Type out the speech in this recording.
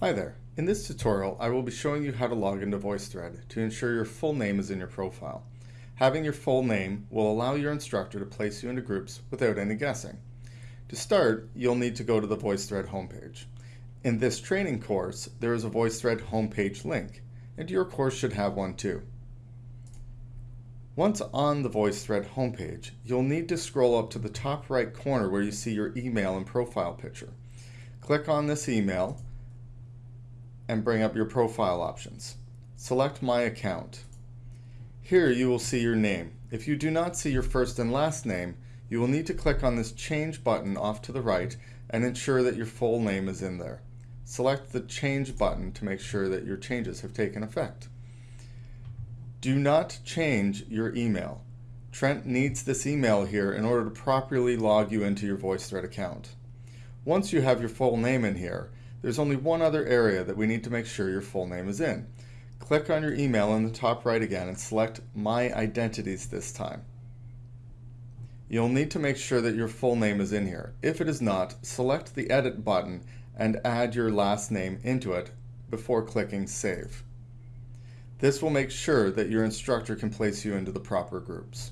Hi there. In this tutorial, I will be showing you how to log into VoiceThread to ensure your full name is in your profile. Having your full name will allow your instructor to place you into groups without any guessing. To start, you'll need to go to the VoiceThread homepage. In this training course, there is a VoiceThread homepage link, and your course should have one too. Once on the VoiceThread homepage, you'll need to scroll up to the top right corner where you see your email and profile picture. Click on this email and bring up your profile options. Select My Account. Here you will see your name. If you do not see your first and last name, you will need to click on this Change button off to the right and ensure that your full name is in there. Select the Change button to make sure that your changes have taken effect. Do not change your email. Trent needs this email here in order to properly log you into your VoiceThread account. Once you have your full name in here, there's only one other area that we need to make sure your full name is in. Click on your email in the top right again and select My Identities this time. You'll need to make sure that your full name is in here. If it is not, select the Edit button and add your last name into it before clicking Save. This will make sure that your instructor can place you into the proper groups.